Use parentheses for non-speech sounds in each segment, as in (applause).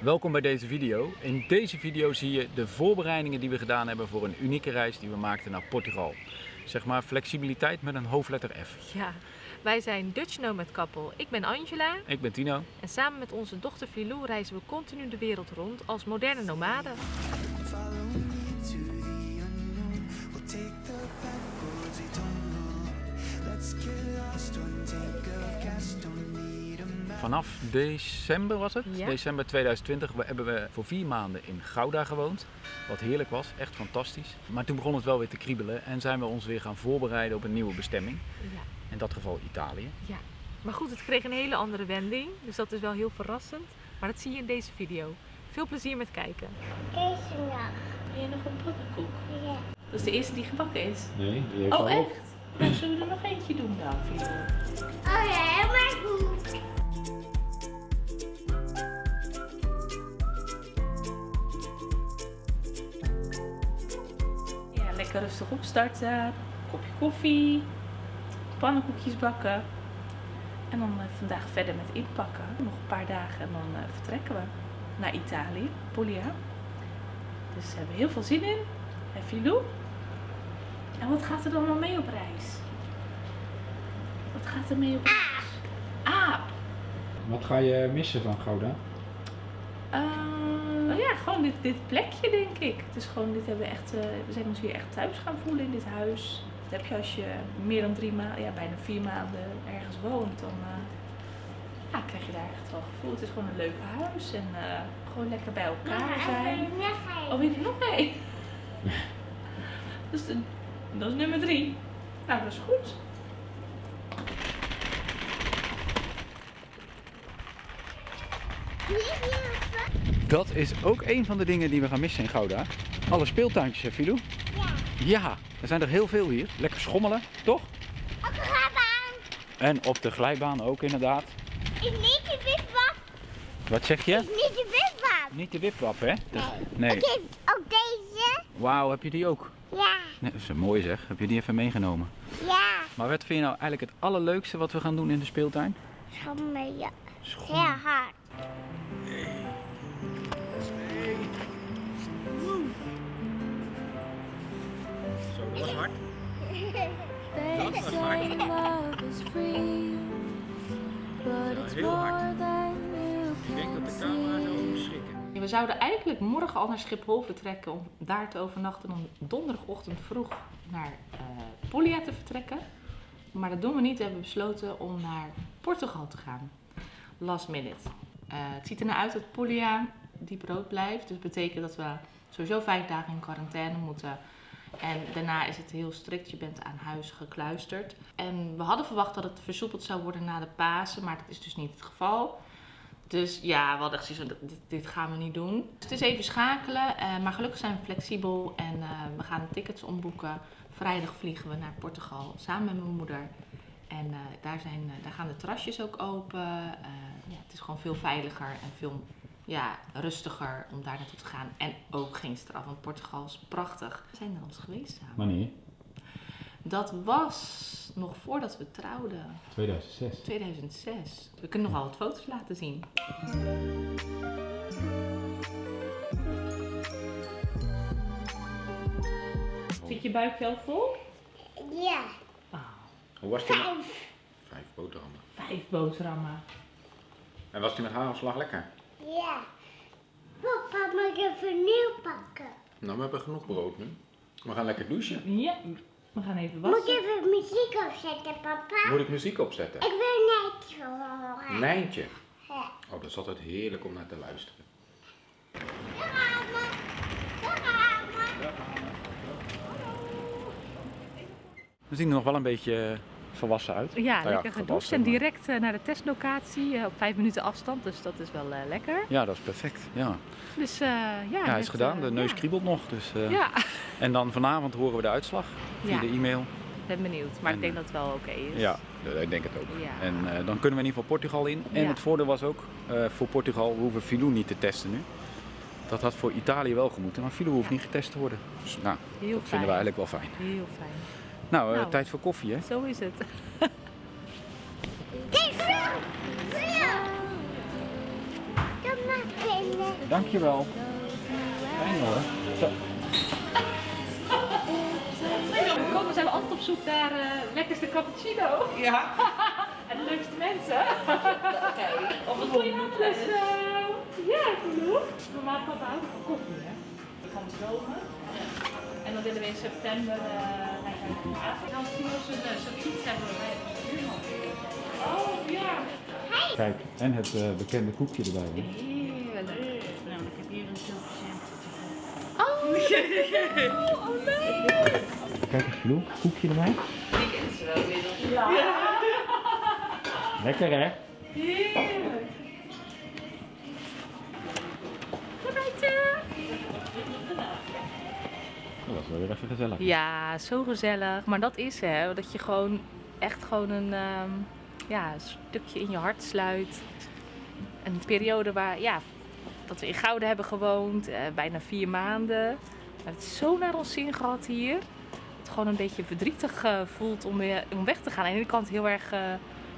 Welkom bij deze video. In deze video zie je de voorbereidingen die we gedaan hebben voor een unieke reis die we maakten naar Portugal. Zeg maar flexibiliteit met een hoofdletter F. Ja, wij zijn Dutch Nomad Couple. Ik ben Angela Ik ben Tino. en samen met onze dochter Filou reizen we continu de wereld rond als moderne nomaden. Follow me to Vanaf december was het? Ja. December 2020 we- hebben we voor vier maanden in Gouda gewoond. Wat heerlijk was, echt fantastisch. Maar toen begon het wel weer te kriebelen en zijn we ons weer gaan voorbereiden op een nieuwe bestemming. Ja, In dat geval Italië. ja. Maar goed, het kreeg een hele andere wending, dus dat is wel heel verrassend. Maar dat zie je in deze video. Veel plezier met kijken. Deze nog. Wil je nog een pannenkoek? Ja. Dat is de eerste die gebakken is. Nee, die heeft Oh, echt? Dan zullen we er nog eentje doen dan, Filou? Oh ja, helemaal goed. Lekker rustig opstarten. Kopje koffie. Pannenkoekjes bakken. En dan eh, vandaag verder met inpakken. Nog een paar dagen en dan eh, vertrekken we naar Italië, Puglia. Dus we hebben heel veel zin in. En Filou? En wat gaat er dan allemaal mee op reis? Wat gaat er mee op reis? Aap! Wat ga je missen van Gouda? Ja, gewoon dit, dit plekje denk ik. Het is gewoon, dit hebben we echt, eh, we zijn ons hier echt thuis gaan voelen in dit huis. Dat heb je als je meer dan drie maanden, ja bijna vier maanden ergens woont, dan eh, ja, krijg je daar echt wel gevoel. Het is gewoon een leuk huis en eh, gewoon lekker bij elkaar zijn. Oh, weet je nog één? dat, is de, dat is nummer drie. Nou, dat is goed. Dat is ook een van de dingen die we gaan missen in Gouda. Alle speeltuintjes, hè, Filou? Ja. Ja, er zijn er heel veel hier. Lekker schommelen, toch? Ook een rabbaan. En op de glijbaan ook inderdaad. Is niet de wipwap. Wat zeg je? Is niet de wipwap. Niet de wipwap, hè? De- Nee. Nee. Ik heb ook deze. Wauw, heb je die ook? Ja. Nee, dat is mooi zeg. Heb je die even meegenomen? Ja. Maar wat vind je nou eigenlijk het allerleukste wat we gaan doen in de speeltuin? Schommelen. Ja. Schommelen. Heel hard. Heel hard. Ik denk dat de camera zo see. schrikken. We zouden eigenlijk morgen al naar Schiphol vertrekken om daar te overnachten. Om donderdagochtend vroeg naar eh Puglia te vertrekken. Maar dat doen we niet. We hebben besloten om naar Portugal te gaan. Last minute. Eh, het ziet er nou uit dat Puglia diep rood blijft. Dus dat betekent dat we sowieso vijf dagen in quarantaine moeten. En daarna is het heel strikt. Je bent aan huis gekluisterd. En we hadden verwacht dat het versoepeld zou worden na de Pasen. Maar dat is dus niet het geval. Dus ja, we hadden echt zoiets dit, gaan we niet doen. Dus het is even schakelen, eh, maar gelukkig zijn we flexibel en eh, we gaan tickets omboeken. Vrijdag vliegen we naar Portugal samen met mijn moeder. En eh, daar, zijn, daar gaan de terrasjes ook open. Ja, het is gewoon veel veiliger en veel rustiger om daar naartoe te gaan. En ook geen straf, want Portugal is prachtig. We zijn er al eens geweest samen. Wanneer? Dat was nog voordat we trouwden. 2006. 2006. We kunnen nog wel wat foto's laten zien. Zit je buik wel vol? Ja. Hoe was die? Vijf. Vijf boterhammen. Vijf boterhammen. En was die met hagelslag lekker? Ja. Papa, mag ik even nieuw pakken? Nou, we hebben genoeg brood nu. We gaan lekker douchen. Ja, we gaan even Moet ik wassen. even muziek opzetten, papa? Moet ik muziek opzetten? Ik wil zo horen. Nijntje. Ja. Oh, dat is altijd heerlijk om naar te luisteren. We zien er nog wel een beetje eh, volwassen uit. Ja, Nou lekker gedoucht en direct eh, naar de testlocatie eh, op vijf minuten afstand, dus dat is wel eh, lekker. Ja, dat is perfect. Ja, Dus ja, is gedaan. De neus ja. kriebelt nog. Dus, Ja, (laughs) En dan vanavond horen we de uitslag via Ja. de e-mail. ben benieuwd, maar En, ik denk dat het wel oké is. Ja, ik denk het ook. Ja. En dan kunnen we in ieder geval Portugal in. En het voordeel was ook voor Portugal, we hoeven Filou niet te testen nu. Dat had voor Italië wel gemoeten, maar Filou hoeft niet getest te worden. Dus nou, Heel dat vinden we eigenlijk wel fijn. Heel fijn. Nou, eh, Nou. tijd voor koffie hè. Zo is het. (laughs) Dankjewel. Fijn hoor. Zo. Kom, we zijn we altijd op zoek naar eh lekkerste cappuccino. Ja. (laughs) en de leukste mensen. Oké. Of je nou? Dus, ja, genoeg. Normaal papa houdt van koffie, hè? Van de zomer. En dan willen we in september eh we uh, Oh, ja. Kijk, en het eh, bekende koekje erbij. Hè? Heerlijk. Nou, ik heb hier een zilvercent. Oh, oh nee. Kijk eens, Vloe, koekje erbij. Die kennen ze wel inmiddels. Lekker hè? Heerlijk. Dat was wel weer even gezellig. Ja, zo gezellig. Maar dat is hè, dat je gewoon echt gewoon een ehm, ja, stukje in je hart sluit. Een periode waar, ja, dat we in Gouden hebben gewoond, eh, bijna vier maanden. We hebben het zo naar ons zin gehad hier. Het gewoon een beetje verdrietig eh, voelt om, weer, om weg te gaan. Aan de ene kant heel erg eh,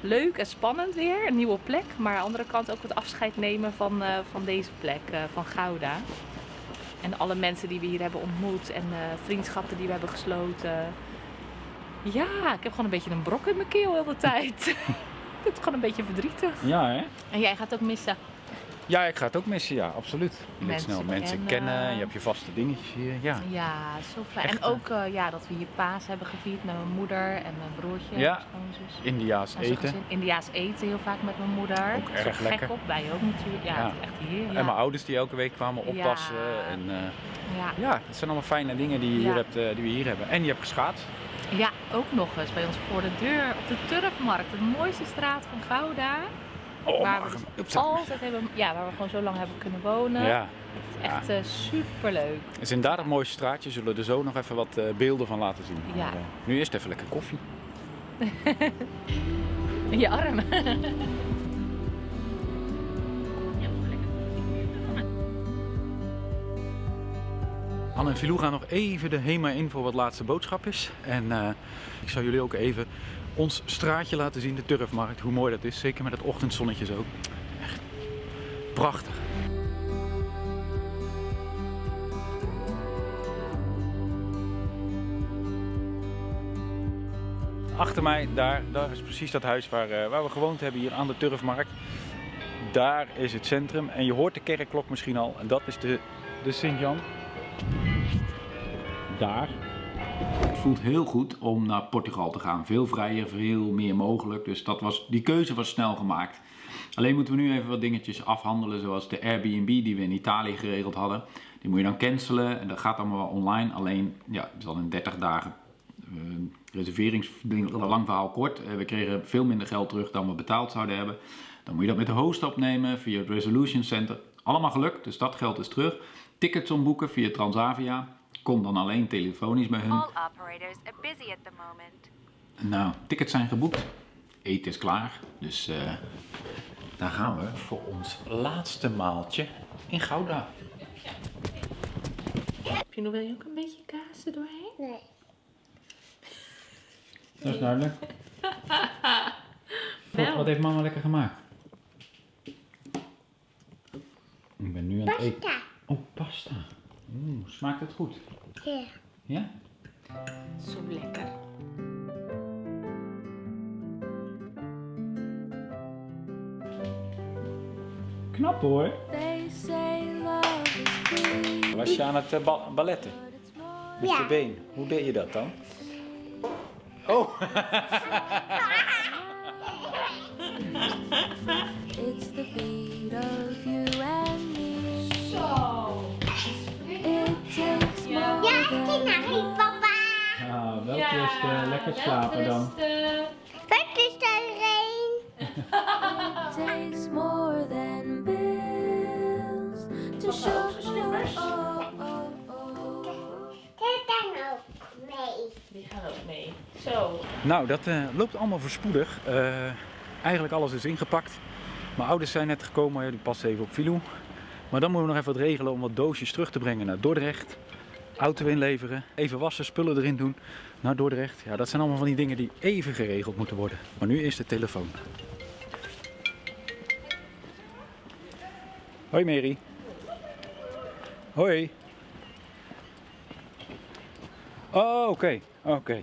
leuk en spannend weer, een nieuwe plek. Maar aan de andere kant ook het afscheid nemen van, van deze plek, van Gouda. En alle mensen die we hier hebben ontmoet en eh, vriendschappen die we hebben gesloten. Ja, ik heb gewoon een beetje een brok in mijn keel heel de tijd. ik (laughs) vind het gewoon een beetje verdrietig. Ja hè? En jij gaat ook missen. Ja, ik ga het ook missen, ja, absoluut. Je Mensen snel mensen kennen. kennen, je hebt je vaste dingetjes hier, ja. Ja, zo fijn. Echt, en ook eh, ja, dat we hier paas hebben gevierd met mijn moeder en mijn broertje. Ja. mijn schoonzus. Indiaas Onze eten. Indiaas eten heel vaak met mijn moeder. Ook erg gek lekker. op, wij ook natuurlijk. Ja, echt hier. Ja. En mijn ouders die elke week kwamen oppassen. Ja. En eh, ja. ja, het zijn allemaal fijne dingen die, je hier hebt, eh, die we hier hebben. En je hebt geschaatst. ja, ook nog eens bij ons voor de deur op de Turfmarkt. De mooiste straat van Gouda. Oh, waar we dus altijd hebben, ja, waar we gewoon zo lang hebben kunnen wonen. Ja, Het is echt eh, superleuk. het is inderdaad een mooi straatje. Zullen we er zo nog even wat eh, beelden van laten zien. Ja. Maar, eh, nu eerst even lekker koffie. (laughs) Je arm. (laughs) Anne en Filou gaan nog even de HEMA in voor wat laatste boodschapjes. En eh, ik zal jullie ook even ons straatje laten zien, de Turfmarkt. Hoe mooi dat is, zeker met het ochtendzonnetje zo. Echt prachtig. Achter mij, daar, daar is precies dat huis waar, eh, waar we gewoond hebben, hier aan de Turfmarkt. Daar is het centrum en je hoort de kerkklok misschien al. En dat is de, de Sint-Jan daar. Het voelt heel goed om naar Portugal te gaan. Veel vrijer, veel meer mogelijk. Dus dat was, die keuze was snel gemaakt. Alleen moeten we nu even wat dingetjes afhandelen, zoals de Airbnb die we in Italië geregeld hadden. Die moet je dan cancelen en dat gaat allemaal wel online. Alleen, ja, het is al in 30 dagen eh reserveringsding, lang verhaal kort. Eh, we kregen veel minder geld terug dan we betaald zouden hebben. Dan moet je dat met de host opnemen via het Resolution Center. Allemaal gelukt, dus dat geld is terug. Tickets omboeken via Transavia. Kom dan alleen telefonisch bij hun. All operators are busy at the moment. Nou, tickets zijn geboekt. Eten is klaar. Dus eh, daar gaan we voor ons laatste maaltje in Gouda. Wil je ook een beetje kaas er doorheen? Nee. Dat is duidelijk. (laughs) Wel. wat heeft mama lekker gemaakt? Ik ben nu aan het eten. Pasta. Oh, pasta. Oeh, smaakt het goed? Ja. Ja? Zo lekker. Knap hoor. They say love is free, Was je aan het eh, ba- balletten? Met je been. Hoe deed je dat dan? Oh, (laughs) Nou, dat eh, loopt allemaal voorspoedig. Eh, eigenlijk alles is ingepakt. Mijn ouders zijn net gekomen, die passen even op Filou. Maar dan moeten we nog even wat regelen om wat doosjes terug te brengen naar Dordrecht. Auto inleveren, even wassen, spullen erin doen naar Dordrecht. Ja, dat zijn allemaal van die dingen die even geregeld moeten worden. Maar nu is de telefoon. Hoi Mary. Hoi. Oh, oké. Oké.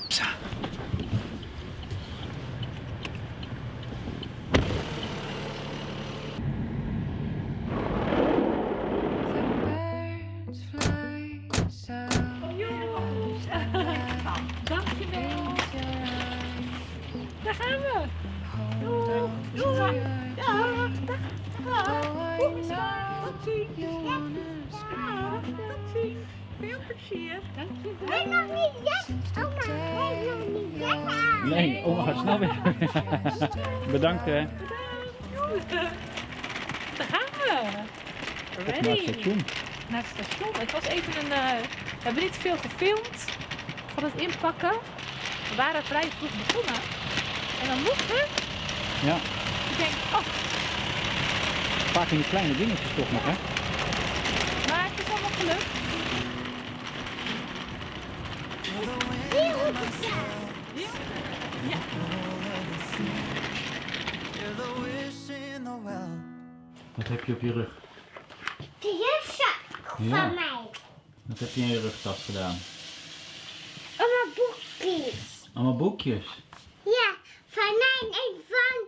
(laughs) Bedankt hè. Daar gaan we. Op naar het Ready. station. Naar het station. Het was even een. eh, we hebben niet veel gefilmd van het inpakken. We waren vrij vroeg begonnen. En dan moet het. Ja, Ik denk, oh, vaak in die kleine dingetjes toch nog hè. maar het is allemaal gelukt. The well. Wat heb je op je rug? De jufzak Ja. van mij. Wat heb je in je rugtas gedaan? Oma boekjes. Allemaal boekjes. Ja, van mij en van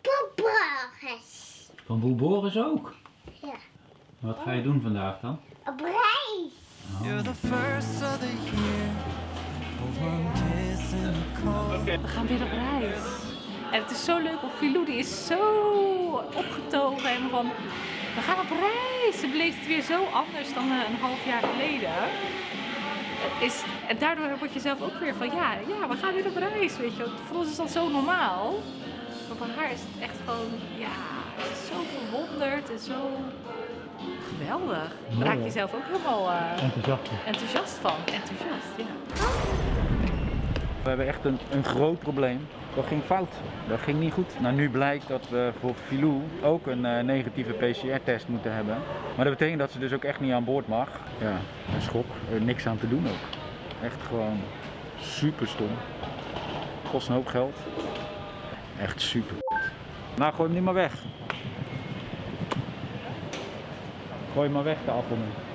Popburgers. Van Boel Boris ook. Ja. Wat ga je doen vandaag dan? Op reis. You're the first of the year. A warm kiss in the cold. We gaan weer op reis. En het is zo leuk, want Filou die is zo opgetogen. En van, we gaan op reis. Ze beleeft het weer zo anders dan eh, een half jaar geleden. Is, en daardoor word je zelf ook weer van, ja, ja, we gaan weer op reis, weet je. Voor ons is dat zo normaal. Maar voor haar is het echt gewoon, ja, ze is zo verwonderd en zo geweldig. Daar raak je zelf ook helemaal eh, Enthousiast. enthousiast van. Enthousiast, ja. We hebben echt een, een groot probleem. Dat ging fout. Dat ging niet goed. Nou, nu blijkt dat we voor Filou ook een eh, negatieve PCR-test moeten hebben. Maar dat betekent dat ze dus ook echt niet aan boord mag. Ja, een schok. Er niks aan te doen ook. Echt gewoon super stom. Kost een hoop geld. Echt super. Nou, gooi hem niet maar weg. Gooi hem maar weg, de appel nu.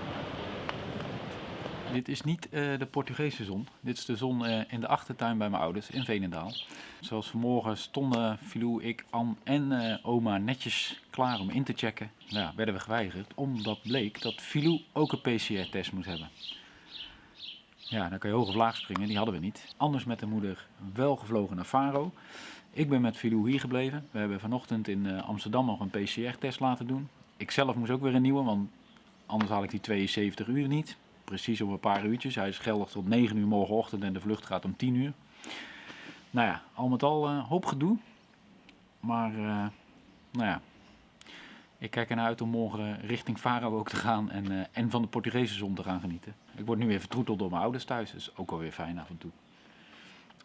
Dit is niet eh, de Portugese zon. Dit is de zon eh, in de achtertuin bij mijn ouders in Veenendaal. Zoals vanmorgen stonden Filou, ik, Ann en eh, oma netjes klaar om in te checken. Nou, werden we geweigerd omdat bleek dat Filou ook een PCR-test moest hebben. Ja, dan kan je hoog of laag springen, die hadden we niet. Anders met de moeder wel gevlogen naar Faro. Ik ben met Filou hier gebleven. We hebben vanochtend in Amsterdam nog een PCR-test laten doen. Ik zelf moest ook weer een nieuwe, want anders haal ik die 72 uur niet. Precies op een paar uurtjes. Hij is geldig tot 9 uur morgenochtend en de vlucht gaat om 10 uur. Nou ja, al met al eh, hoop gedoe. Maar, eh, nou ja. Ik kijk ernaar uit om morgen richting Faro ook te gaan en, eh, en van de Portugese zon te gaan genieten. Ik word nu weer vertroeteld door mijn ouders thuis. Is ook alweer fijn af en toe.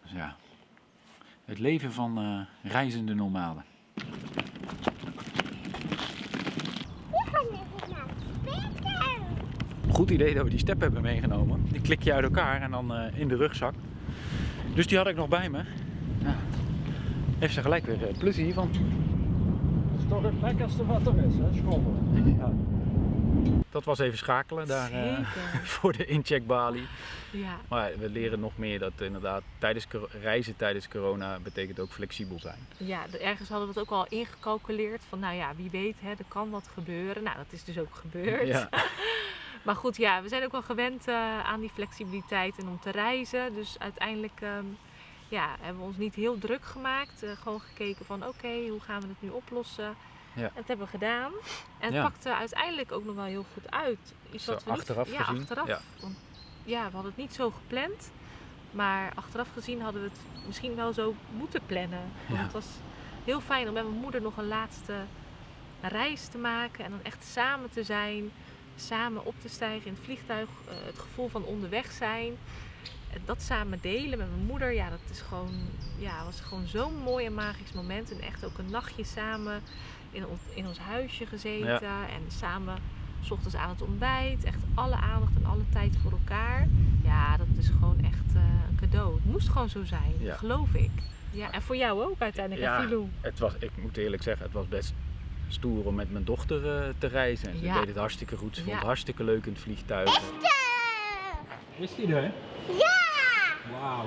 Dus ja, het leven van eh, reizende nomaden. We gaan even naar speeltuin. Goed idee dat we die step hebben meegenomen. Die klik je uit elkaar en dan eh, in de rugzak. Dus die had ik nog bij me. Ja. Heeft ze gelijk weer eh, plezier van. Dat is toch het lekkerste wat er is, hè? Schommelen. Ja. Dat was even schakelen daar eh, (laughs) voor de incheckbalie. Ja, Maar we leren nog meer dat inderdaad tijdens reizen tijdens corona betekent ook flexibel zijn. Ja, ergens hadden we het ook al ingecalculeerd van, nou ja, wie weet, hè, er kan wat gebeuren. Nou, dat is dus ook gebeurd. Ja, (laughs) Maar goed, ja, we zijn ook wel gewend eh, aan die flexibiliteit en om te reizen. Dus uiteindelijk ehm, ja, hebben we ons niet heel druk gemaakt. Eh, gewoon gekeken van, oké, hoe gaan we het nu oplossen? Ja. En dat hebben we gedaan. En het Ja. pakte uiteindelijk ook nog wel heel goed uit. Iets wat we niet- achteraf ja, gezien, Achteraf, ja. Want, ja, we hadden het niet zo gepland. Maar achteraf gezien hadden we het misschien wel zo moeten plannen. Want Ja. het was heel fijn om met mijn moeder nog een laatste reis te maken. En dan echt samen te zijn. Samen op te stijgen in het vliegtuig. eh, het gevoel van onderweg zijn. Dat samen delen met mijn moeder. Ja, dat is gewoon, ja, was gewoon zo'n mooi en magisch moment. En echt ook een nachtje samen in ons, in ons huisje gezeten. En samen s ochtends aan het ontbijt. Echt alle aandacht en alle tijd voor elkaar. Ja, dat is gewoon echt eh, een cadeau. Het moest gewoon zo zijn, Ja. geloof ik. Ja, en voor jou ook uiteindelijk, Ja. het was, ik moet eerlijk zeggen, het was best stoer om met mijn dochter eh, te reizen. En ze Ja. deed het hartstikke goed. Ze vond het hartstikke leuk in het vliegtuig. Is die er? Ja! Wauw.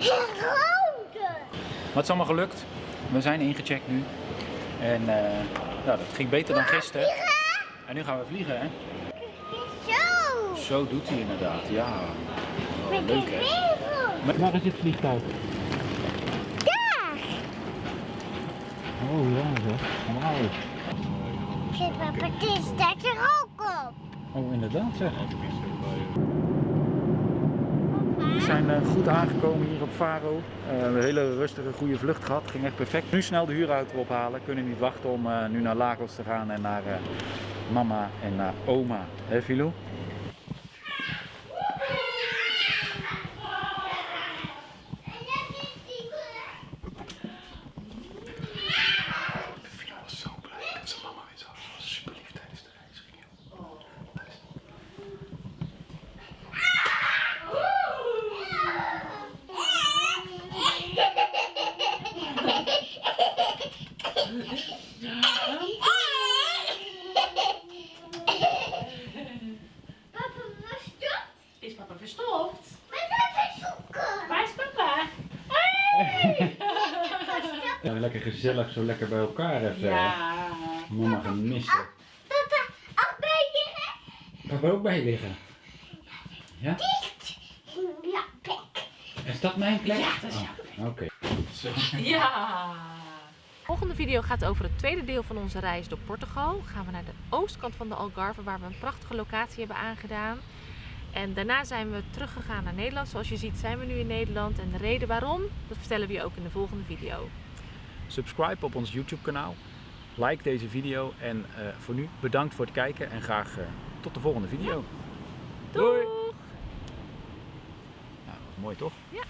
Rode! Maar het is allemaal gelukt. We zijn ingecheckt nu. En eh, nou, dat ging beter dan gisteren. En nu gaan we vliegen, hè? Zo! Zo doet hij inderdaad, ja. Oh, leuk, hè? Waar is het vliegtuig? Oh ja, zeg. Wauw. Papa, het is staat er ook op. Oh, inderdaad zeg. We zijn eh, goed aangekomen hier op Faro. Eh, we hebben een hele rustige, goede vlucht gehad. Ging echt perfect. Nu snel de huurauto ophalen. Kunnen niet wachten om eh, nu naar Lagos te gaan en naar eh, mama en naar oma. Hé? Filou was zo blij dat zijn mama weer zag. Ze was super lief tijdens de reis. Ging heel- Papa, waar stop? Is papa verstopt? Met even zoeken. Waar is papa? Ja, lekker gezellig, zo lekker bij elkaar even. Ja. Mama gemist. hè. Papa, ook bij je Papa ook bij liggen. Ja? dicht. Ja, plek. Is dat mijn plek? Ja, dat is Oh, Oké. Ja! De volgende video gaat over het tweede deel van onze reis door Portugal. Gaan we naar de oostkant van de Algarve, waar we een prachtige locatie hebben aangedaan. En daarna zijn we teruggegaan naar Nederland. Zoals je ziet zijn we nu in Nederland. En de reden waarom, dat vertellen we je ook in de volgende video. Subscribe op ons YouTube kanaal. Like deze video. En eh, voor nu bedankt voor het kijken. En graag eh, tot de volgende video. Doei! Nou, mooi toch? Ja.